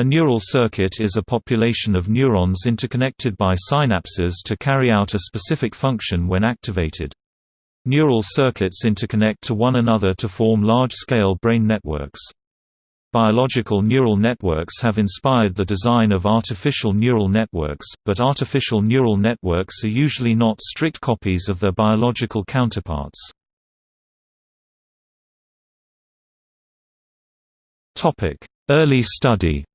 A neural circuit is a population of neurons interconnected by synapses to carry out a specific function when activated. Neural circuits interconnect to one another to form large-scale brain networks. Biological neural networks have inspired the design of artificial neural networks, but artificial neural networks are usually not strict copies of their biological counterparts. Early study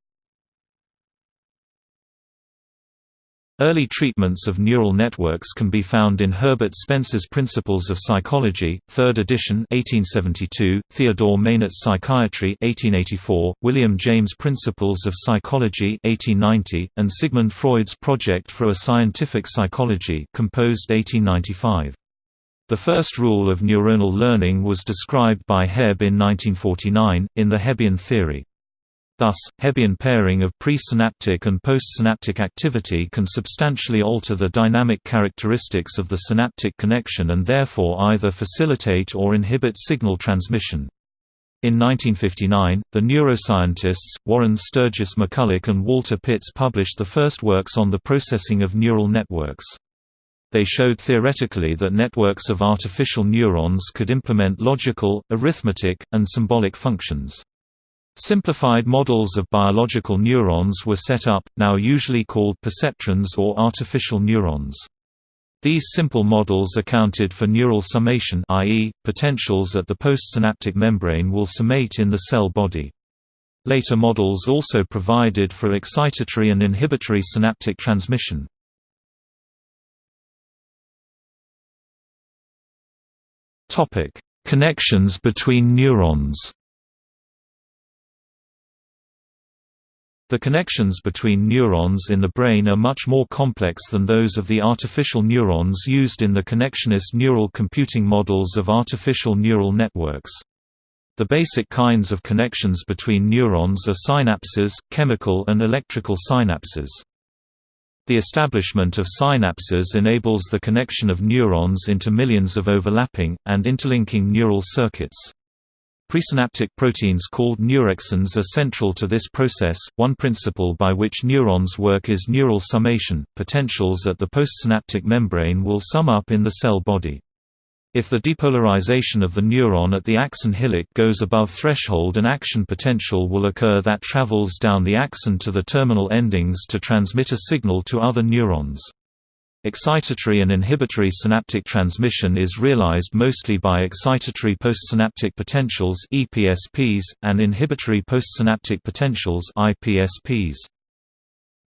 Early treatments of neural networks can be found in Herbert Spencer's Principles of Psychology, 3rd edition 1872, Theodore Meynert's Psychiatry 1884, William James Principles of Psychology 1890, and Sigmund Freud's Project for a Scientific Psychology composed 1895. The first rule of neuronal learning was described by Hebb in 1949, in the Hebbian theory. Thus, Hebbian pairing of presynaptic and postsynaptic activity can substantially alter the dynamic characteristics of the synaptic connection and therefore either facilitate or inhibit signal transmission. In 1959, the neuroscientists, Warren Sturgis McCulloch and Walter Pitts published the first works on the processing of neural networks. They showed theoretically that networks of artificial neurons could implement logical, arithmetic, and symbolic functions. Simplified models of biological neurons were set up, now usually called perceptrons or artificial neurons. These simple models accounted for neural summation i.e., potentials at the postsynaptic membrane will summate in the cell body. Later models also provided for excitatory and inhibitory synaptic transmission. Connections between neurons The connections between neurons in the brain are much more complex than those of the artificial neurons used in the connectionist neural computing models of artificial neural networks. The basic kinds of connections between neurons are synapses, chemical and electrical synapses. The establishment of synapses enables the connection of neurons into millions of overlapping, and interlinking neural circuits. Presynaptic proteins called neurexins are central to this process. One principle by which neurons work is neural summation. Potentials at the postsynaptic membrane will sum up in the cell body. If the depolarization of the neuron at the axon hillock goes above threshold an action potential will occur that travels down the axon to the terminal endings to transmit a signal to other neurons. Excitatory and inhibitory synaptic transmission is realized mostly by excitatory postsynaptic potentials (EPSPs) and inhibitory postsynaptic potentials (IPSPs).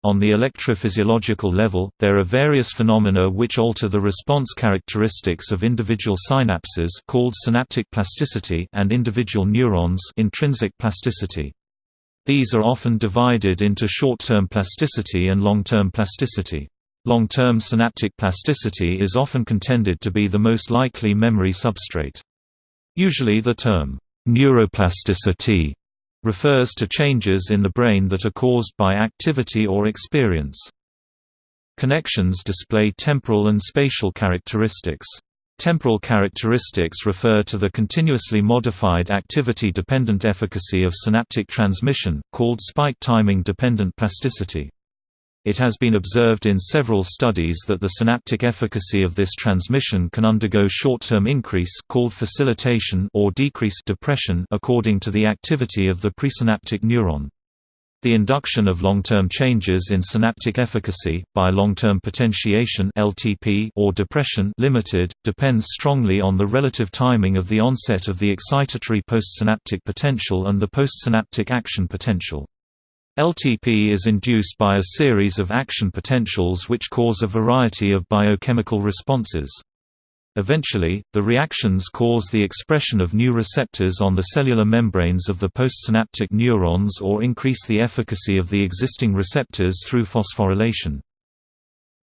On the electrophysiological level, there are various phenomena which alter the response characteristics of individual synapses called synaptic plasticity and individual neurons intrinsic plasticity. These are often divided into short-term plasticity and long-term plasticity. Long-term synaptic plasticity is often contended to be the most likely memory substrate. Usually the term, neuroplasticity, refers to changes in the brain that are caused by activity or experience. Connections display temporal and spatial characteristics. Temporal characteristics refer to the continuously modified activity-dependent efficacy of synaptic transmission, called spike timing dependent plasticity. It has been observed in several studies that the synaptic efficacy of this transmission can undergo short-term increase called facilitation or decrease depression according to the activity of the presynaptic neuron. The induction of long-term changes in synaptic efficacy, by long-term potentiation LTP or depression limited, depends strongly on the relative timing of the onset of the excitatory postsynaptic potential and the postsynaptic action potential. LTP is induced by a series of action potentials which cause a variety of biochemical responses. Eventually, the reactions cause the expression of new receptors on the cellular membranes of the postsynaptic neurons or increase the efficacy of the existing receptors through phosphorylation.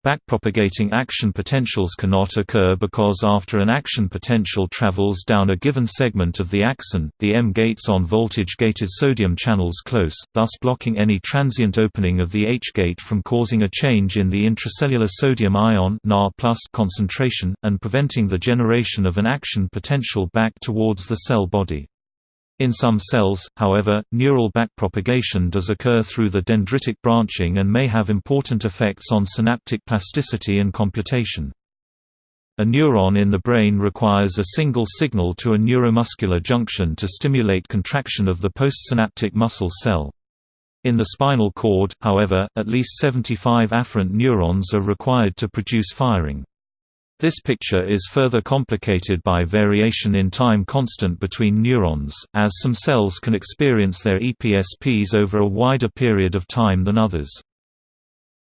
Backpropagating action potentials cannot occur because after an action potential travels down a given segment of the axon, the M gates on voltage-gated sodium channels close, thus blocking any transient opening of the H gate from causing a change in the intracellular sodium ion concentration, and preventing the generation of an action potential back towards the cell body. In some cells, however, neural backpropagation does occur through the dendritic branching and may have important effects on synaptic plasticity and computation. A neuron in the brain requires a single signal to a neuromuscular junction to stimulate contraction of the postsynaptic muscle cell. In the spinal cord, however, at least 75 afferent neurons are required to produce firing. This picture is further complicated by variation in time constant between neurons, as some cells can experience their EPSPs over a wider period of time than others.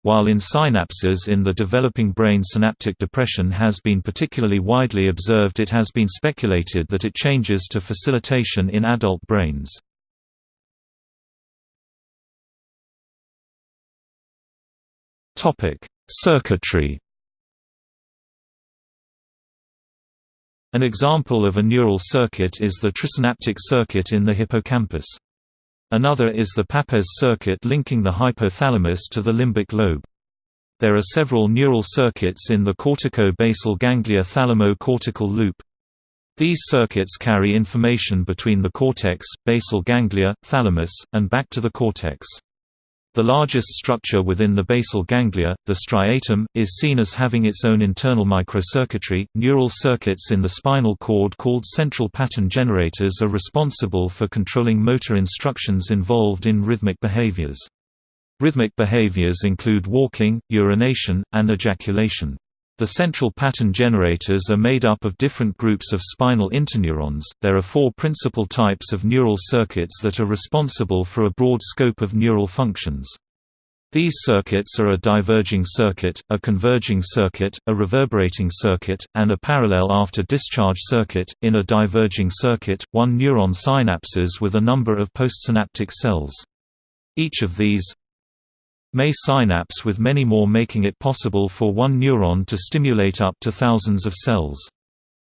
While in synapses in the developing brain synaptic depression has been particularly widely observed it has been speculated that it changes to facilitation in adult brains. Circuitry An example of a neural circuit is the trisynaptic circuit in the hippocampus. Another is the Papez circuit linking the hypothalamus to the limbic lobe. There are several neural circuits in the cortico-basal ganglia thalamo-cortical loop. These circuits carry information between the cortex, basal ganglia, thalamus, and back to the cortex. The largest structure within the basal ganglia, the striatum, is seen as having its own internal microcircuitry. Neural circuits in the spinal cord called central pattern generators are responsible for controlling motor instructions involved in rhythmic behaviors. Rhythmic behaviors include walking, urination, and ejaculation. The central pattern generators are made up of different groups of spinal interneurons. There are four principal types of neural circuits that are responsible for a broad scope of neural functions. These circuits are a diverging circuit, a converging circuit, a reverberating circuit, and a parallel after discharge circuit. In a diverging circuit, one neuron synapses with a number of postsynaptic cells. Each of these, may synapse with many more making it possible for one neuron to stimulate up to thousands of cells.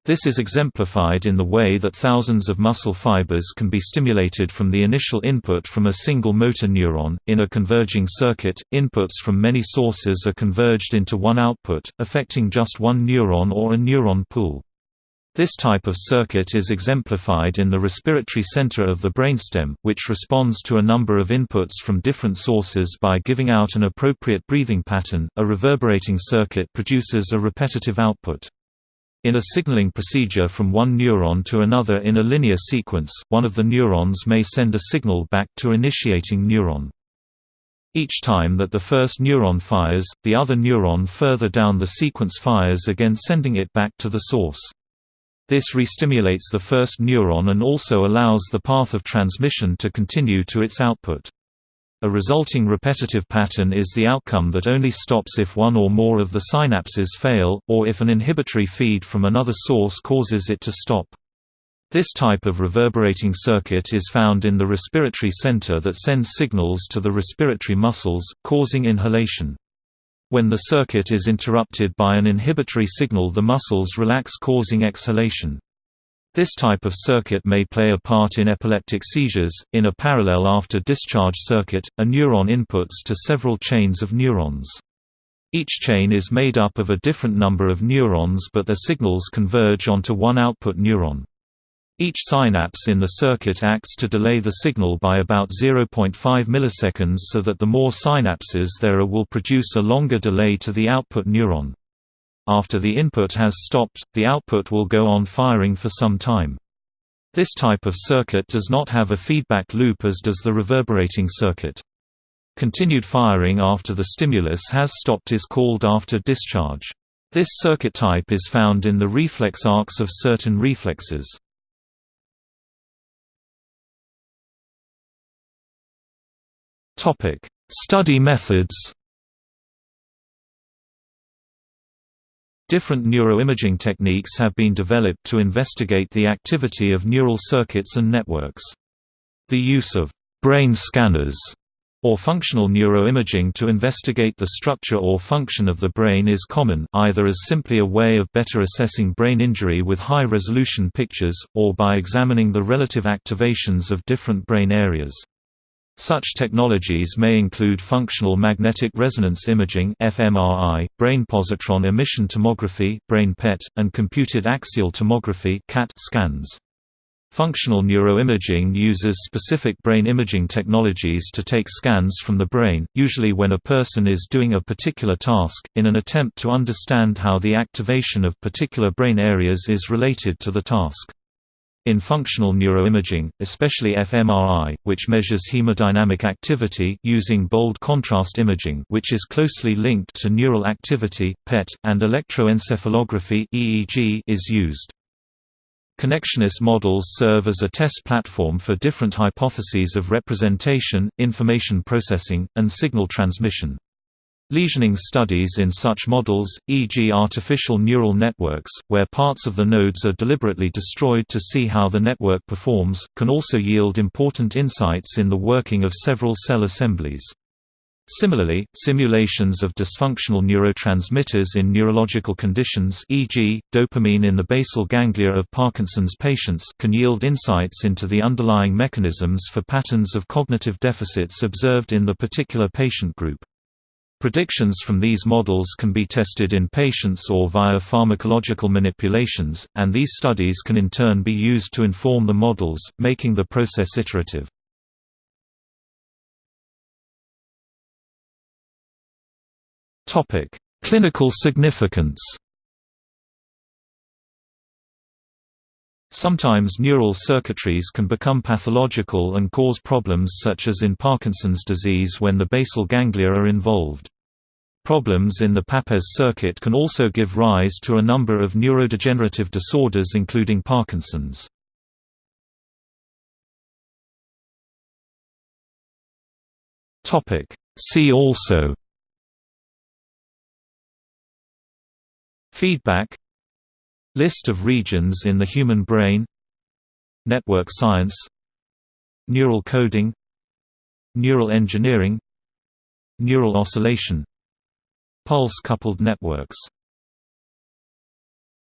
This is exemplified in the way that thousands of muscle fibers can be stimulated from the initial input from a single motor neuron. In a converging circuit, inputs from many sources are converged into one output, affecting just one neuron or a neuron pool. This type of circuit is exemplified in the respiratory center of the brainstem, which responds to a number of inputs from different sources by giving out an appropriate breathing pattern. A reverberating circuit produces a repetitive output. In a signaling procedure from one neuron to another in a linear sequence, one of the neurons may send a signal back to initiating neuron. Each time that the first neuron fires, the other neuron further down the sequence fires again sending it back to the source. This restimulates the first neuron and also allows the path of transmission to continue to its output. A resulting repetitive pattern is the outcome that only stops if one or more of the synapses fail, or if an inhibitory feed from another source causes it to stop. This type of reverberating circuit is found in the respiratory center that sends signals to the respiratory muscles, causing inhalation. When the circuit is interrupted by an inhibitory signal the muscles relax causing exhalation. This type of circuit may play a part in epileptic seizures. In a parallel after discharge circuit, a neuron inputs to several chains of neurons. Each chain is made up of a different number of neurons but their signals converge onto one output neuron. Each synapse in the circuit acts to delay the signal by about 0.5 milliseconds so that the more synapses there are will produce a longer delay to the output neuron. After the input has stopped, the output will go on firing for some time. This type of circuit does not have a feedback loop as does the reverberating circuit. Continued firing after the stimulus has stopped is called after discharge. This circuit type is found in the reflex arcs of certain reflexes. Topic: Study methods. Different neuroimaging techniques have been developed to investigate the activity of neural circuits and networks. The use of brain scanners or functional neuroimaging to investigate the structure or function of the brain is common either as simply a way of better assessing brain injury with high-resolution pictures, or by examining the relative activations of different brain areas. Such technologies may include functional magnetic resonance imaging (fMRI), brain positron emission tomography (brain PET), and computed axial tomography (CAT) scans. Functional neuroimaging uses specific brain imaging technologies to take scans from the brain, usually when a person is doing a particular task, in an attempt to understand how the activation of particular brain areas is related to the task. In functional neuroimaging, especially fMRI, which measures hemodynamic activity using bold contrast imaging which is closely linked to neural activity, PET, and electroencephalography EEG is used. Connectionist models serve as a test platform for different hypotheses of representation, information processing, and signal transmission. Lesioning studies in such models, e.g. artificial neural networks, where parts of the nodes are deliberately destroyed to see how the network performs, can also yield important insights in the working of several cell assemblies. Similarly, simulations of dysfunctional neurotransmitters in neurological conditions e.g., dopamine in the basal ganglia of Parkinson's patients can yield insights into the underlying mechanisms for patterns of cognitive deficits observed in the particular patient group. Predictions from these models can be tested in patients or via pharmacological manipulations, and these studies can in turn be used to inform the models, making the process iterative. Topic: Clinical significance. Sometimes neural circuitries can become pathological and cause problems such as in Parkinson's disease when the basal ganglia are involved. Problems in the Papez circuit can also give rise to a number of neurodegenerative disorders including Parkinson's. See also Feedback List of regions in the human brain Network science Neural coding Neural engineering Neural oscillation Pulse-coupled networks